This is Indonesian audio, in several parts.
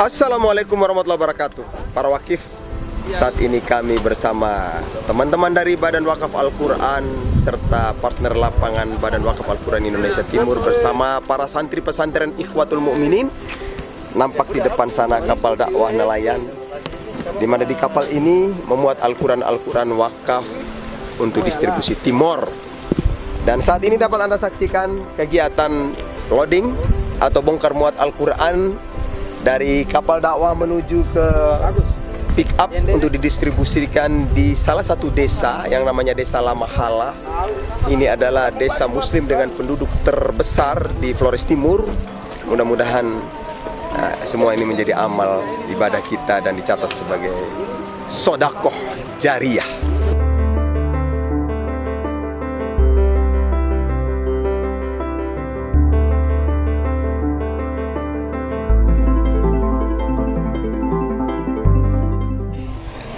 Assalamualaikum warahmatullahi wabarakatuh. Para wakif Saat ini kami bersama teman-teman dari Badan Wakaf Al-Quran Serta partner lapangan Badan Wakaf Al-Quran Indonesia Timur Bersama para santri pesantren Ikhwatul Mukminin Nampak di depan sana kapal dakwah nelayan di mana di kapal ini memuat Al-Quran Al-Quran wakaf untuk distribusi Timor. Dan saat ini dapat Anda saksikan kegiatan loading atau bongkar muat Al-Quran dari kapal dakwah menuju ke pick up untuk didistribusikan di salah satu desa yang namanya Desa Lamahala. Ini adalah desa muslim dengan penduduk terbesar di Flores Timur. Mudah-mudahan nah, semua ini menjadi amal ibadah kita dan dicatat sebagai sodakoh jariah.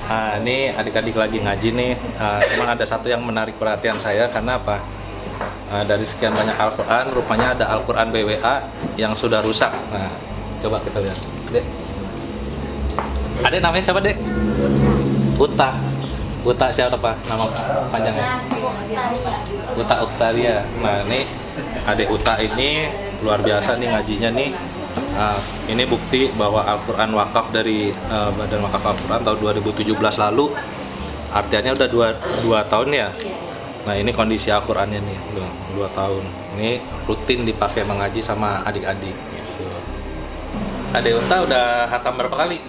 Nah, ini adik-adik lagi ngaji nih. Uh, memang ada satu yang menarik perhatian saya karena apa? Uh, dari sekian banyak Al-Quran, rupanya ada Al-Quran BWA yang sudah rusak. Nah, coba kita lihat. Dek. Adek namanya siapa, Dek? Uta. Uta siapa apa? Nama panjangnya? Uta Uktaria. Nah, ini adik Uta ini luar biasa nih ngajinya nih Nah, ini bukti bahwa Al-Quran wakaf dari uh, Badan Wakaf Al-Quran tahun 2017 lalu. Artinya udah dua, dua tahun ya? Nah ini kondisi Al-Qurannya nih dua, dua tahun. Ini rutin dipakai mengaji sama adik-adik gitu. Adik Unta udah hatam berapa kali?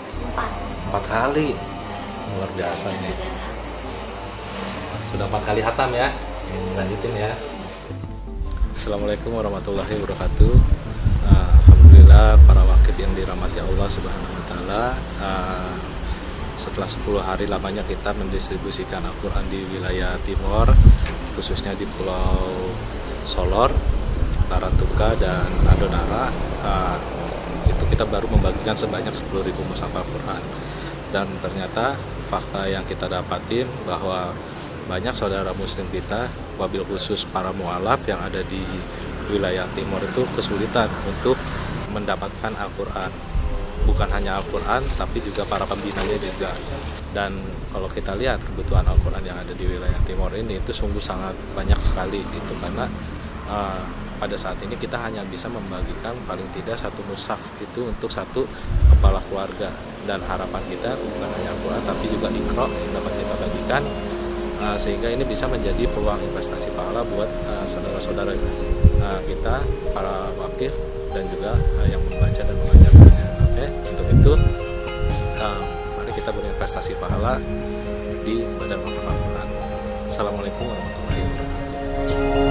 Empat. Kali. Luar biasa nih sudah empat kali hatam ya? Lanjutin ya. Assalamualaikum warahmatullahi wabarakatuh. Uh, Alhamdulillah para wakil yang dirahmati Allah Subhanahu wa taala uh, setelah 10 hari lamanya kita mendistribusikan Al-Qur'an di wilayah timur khususnya di Pulau Solor, Laratuka dan Adonara uh, itu kita baru membagikan sebanyak 10.000 mushaf Al-Qur'an dan ternyata fakta yang kita dapatin bahwa banyak saudara muslim kita wabil khusus para mualaf yang ada di wilayah timur itu kesulitan untuk mendapatkan Al-Quran. Bukan hanya Al-Quran tapi juga para pembinanya juga. Dan kalau kita lihat kebutuhan Al-Quran yang ada di wilayah timur ini itu sungguh sangat banyak sekali gitu. Karena uh, pada saat ini kita hanya bisa membagikan paling tidak satu mushaf itu untuk satu kepala keluarga. Dan harapan kita bukan hanya Al-Quran tapi juga ikro yang dapat kita bagikan uh, sehingga ini bisa menjadi peluang investasi pahala buat saudara-saudara uh, uh, kita para wakil dan juga uh, yang membaca dan mengajarkannya. Oke, okay? untuk itu uh, mari kita berinvestasi pahala di Badan Al-Quran. Assalamualaikum warahmatullahi wabarakatuh.